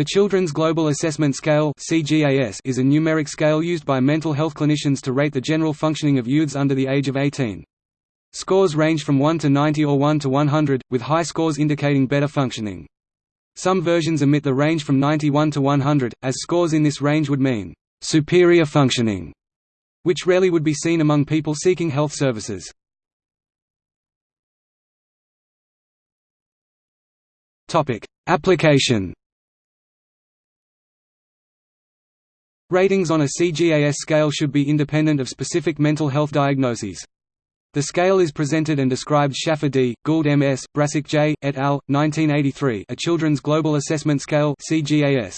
The Children's Global Assessment Scale is a numeric scale used by mental health clinicians to rate the general functioning of youths under the age of 18. Scores range from 1 to 90 or 1 to 100, with high scores indicating better functioning. Some versions omit the range from 91 to 100, as scores in this range would mean, "...superior functioning", which rarely would be seen among people seeking health services. Application Ratings on a CGAS scale should be independent of specific mental health diagnoses. The scale is presented and described Shaffer D., Gould M.S., Brasic J., et al., 1983 A Children's Global Assessment Scale CGAS.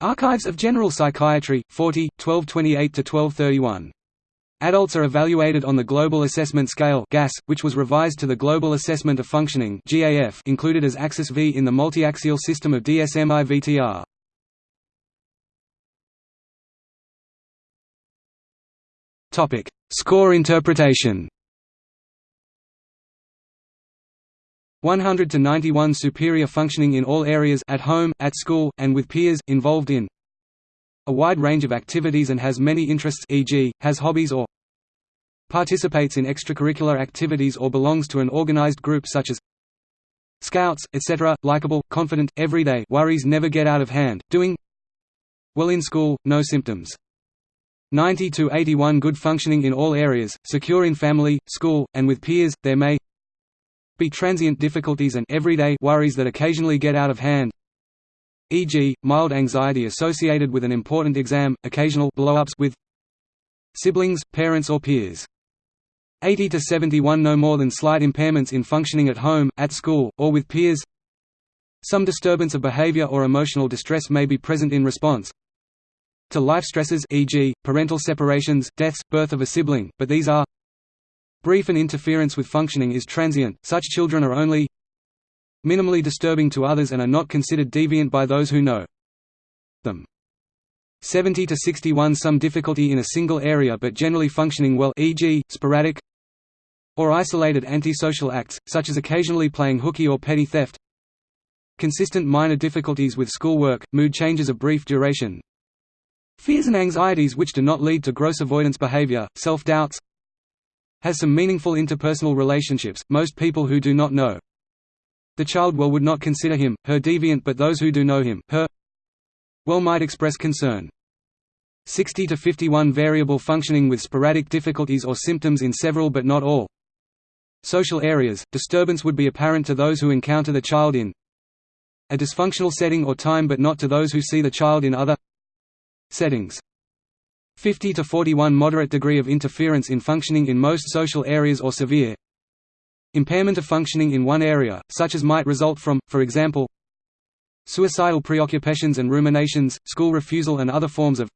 Archives of General Psychiatry, 40, 1228–1231. Adults are evaluated on the Global Assessment Scale GAS, which was revised to the Global Assessment of Functioning GAF included as Axis V in the multiaxial system of DSM-IV-TR. Score interpretation 100 to 91 superior functioning in all areas at home, at school, and with peers, involved in a wide range of activities and has many interests e.g., has hobbies or participates in extracurricular activities or belongs to an organized group such as scouts, etc., likable, confident, everyday worries never get out of hand, doing well in school, no symptoms. 90 to 81 good functioning in all areas, secure in family, school, and with peers, there may be transient difficulties and everyday worries that occasionally get out of hand e.g., mild anxiety associated with an important exam, occasional blow-ups with siblings, parents or peers. 80 to 71 no more than slight impairments in functioning at home, at school, or with peers Some disturbance of behavior or emotional distress may be present in response to life stresses e.g., parental separations, deaths, birth of a sibling, but these are Brief and interference with functioning is transient, such children are only minimally disturbing to others and are not considered deviant by those who know them. 70 to 61 some difficulty in a single area but generally functioning well e.g., sporadic or isolated antisocial acts, such as occasionally playing hooky or petty theft consistent minor difficulties with schoolwork, mood changes of brief duration fears and anxieties which do not lead to gross avoidance behavior, self-doubts has some meaningful interpersonal relationships, most people who do not know the child well would not consider him, her deviant but those who do know him, her well might express concern. 60 to 51 variable functioning with sporadic difficulties or symptoms in several but not all social areas, disturbance would be apparent to those who encounter the child in a dysfunctional setting or time but not to those who see the child in other settings. 50 to 41 moderate degree of interference in functioning in most social areas or severe impairment of functioning in one area, such as might result from, for example, suicidal preoccupations and ruminations, school refusal and other forms of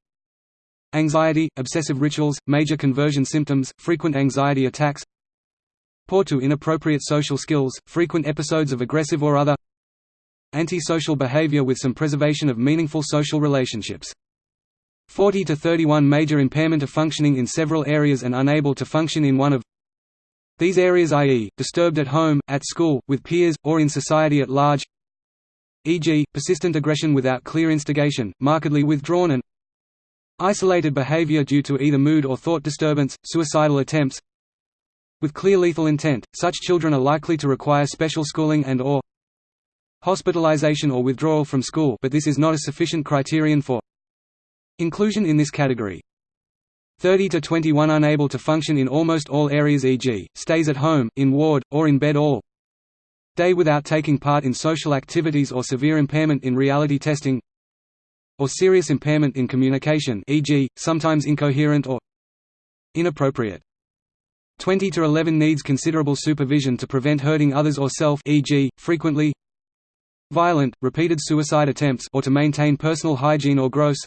anxiety, obsessive rituals, major conversion symptoms, frequent anxiety attacks poor to inappropriate social skills, frequent episodes of aggressive or other antisocial behavior with some preservation of meaningful social relationships. 40 to 31 major impairment of functioning in several areas and unable to function in one of these areas i.e., disturbed at home, at school, with peers, or in society at large e.g., persistent aggression without clear instigation, markedly withdrawn and isolated behavior due to either mood or thought disturbance, suicidal attempts with clear lethal intent, such children are likely to require special schooling and or hospitalization or withdrawal from school but this is not a sufficient criterion for Inclusion in this category 30 to 21 unable to function in almost all areas e.g., stays at home, in ward, or in bed all day without taking part in social activities or severe impairment in reality testing or serious impairment in communication e.g., sometimes incoherent or inappropriate. 20 to 11 needs considerable supervision to prevent hurting others or self e.g., frequently violent, repeated suicide attempts or to maintain personal hygiene or gross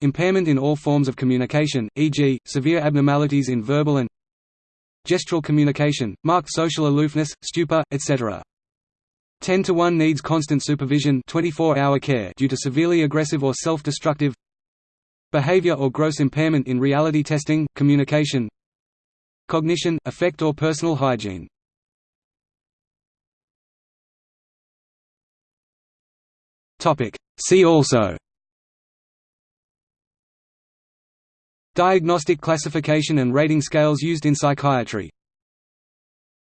Impairment in all forms of communication, e.g., severe abnormalities in verbal and gestural communication, marked social aloofness, stupor, etc. 10 to 1 needs constant supervision 24-hour care due to severely aggressive or self-destructive behavior or gross impairment in reality testing, communication cognition, affect or personal hygiene. See also Diagnostic classification and rating scales used in psychiatry